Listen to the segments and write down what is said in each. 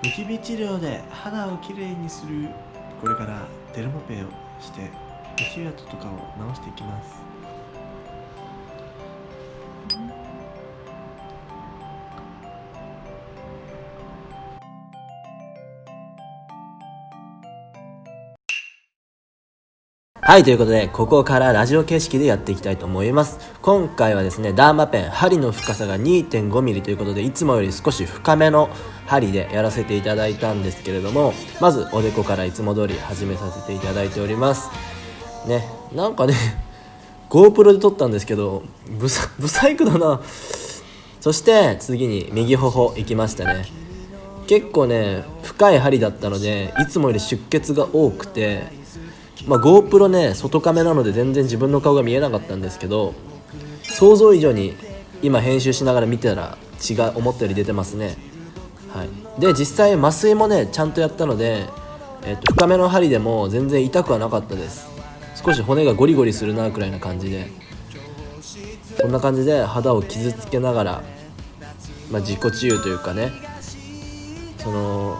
ニキビ治療で肌をきれいにするこれからデルモペをして皮脂跡とかを直していきます。はい、ということで、ここからラジオ形式でやっていきたいと思います。今回はですね、ダーマペン、針の深さが 2.5mm ということで、いつもより少し深めの針でやらせていただいたんですけれども、まずおでこからいつも通り始めさせていただいております。ね、なんかね、GoPro で撮ったんですけど、ブサ、ブサイクだな。そして次に右頬行きましたね。結構ね、深い針だったので、いつもより出血が多くて、まあ、GoPro ね外カメなので全然自分の顔が見えなかったんですけど想像以上に今編集しながら見てたら血が思ったより出てますね。はい。で実際麻酔もねちゃんとやったので、えっと、深めの針でも全然痛くはなかったです。少し骨がゴリゴリするなくらいな感じで。こんな感じで肌を傷つけながら、まあ、自己治癒というかねその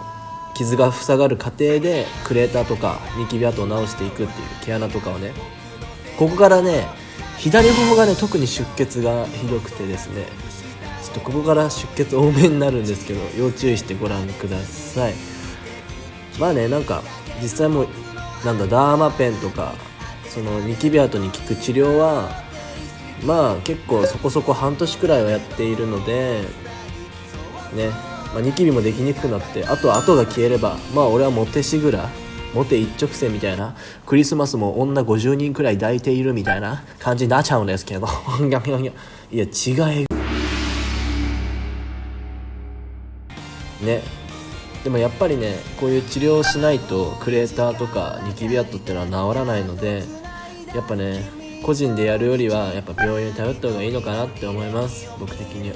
傷が塞がる過程でクレーターとかニキビ跡を直していくっていう毛穴とかをね。ここからね左頬がね特に出血がひどくてですね。ちょっとここから出血多めになるんですけど要注意してご覧ください。まあねなんか実際もなんだダーマペンとかそのニキビ跡に効く治療はまあ結構そこそこ半年くらいはやっているのでね。まあ、ニキビもできにくくなってあとは後が消えればまあ俺はモテしぐらモテ一直線みたいなクリスマスも女50人くらい抱いているみたいな感じになっちゃうんですけどいや違いね。でもやっぱりねこういう治療をしないとクレーターとかニキビ跡っていうのは治らないのでやっぱね個人でやるよりはやっぱ病院に頼った方がいいのかなって思います。僕的には。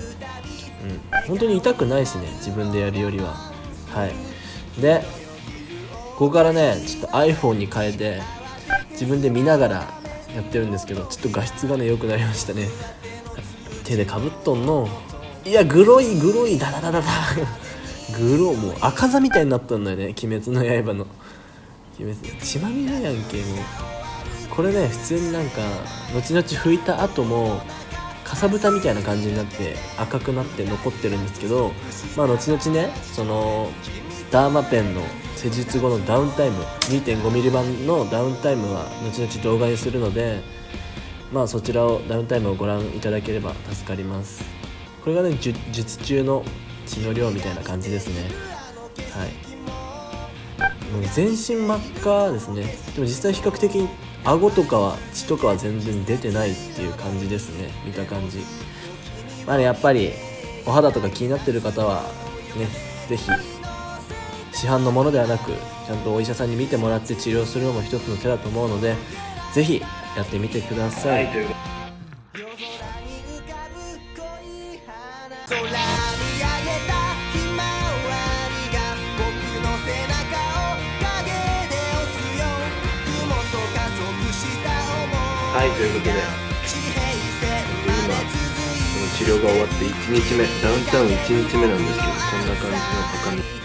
うん、本当に痛くないしね自分でやるよりは。はい。でここからねちょっと iPhone に変えて自分で見ながらやってるんですけどちょっと画質がね良くなりましたね。手でかぶっとんの。いやグロいグロいダダダダダ。グロもう赤座みたいになったんだよね鬼滅の刃の。鬼滅血まみれやんけもう。これね普通になんか後々拭いた後もかさぶたみたいな感じになって赤くなって残ってるんですけどまあ後々ねそのダーマペンの施術後のダウンタイム 2.5mm 版のダウンタイムは後々動画にするのでまあそちらをダウンタイムをご覧いただければ助かります。これがね術中の血の量みたいな感じですね。はい。全身真っ赤ですね。でも実際比較的顎とかは血とかは全然出てないっていう感じですね。見た感じ。まあねやっぱりお肌とか気になってる方はね是非市販のものではなくちゃんとお医者さんに見てもらって治療するのも一つの手だと思うので是非やってみてください、はいはいということで。今この治療が終わって1日目ダウンタウン1日目なんですけどこんな感じの鏡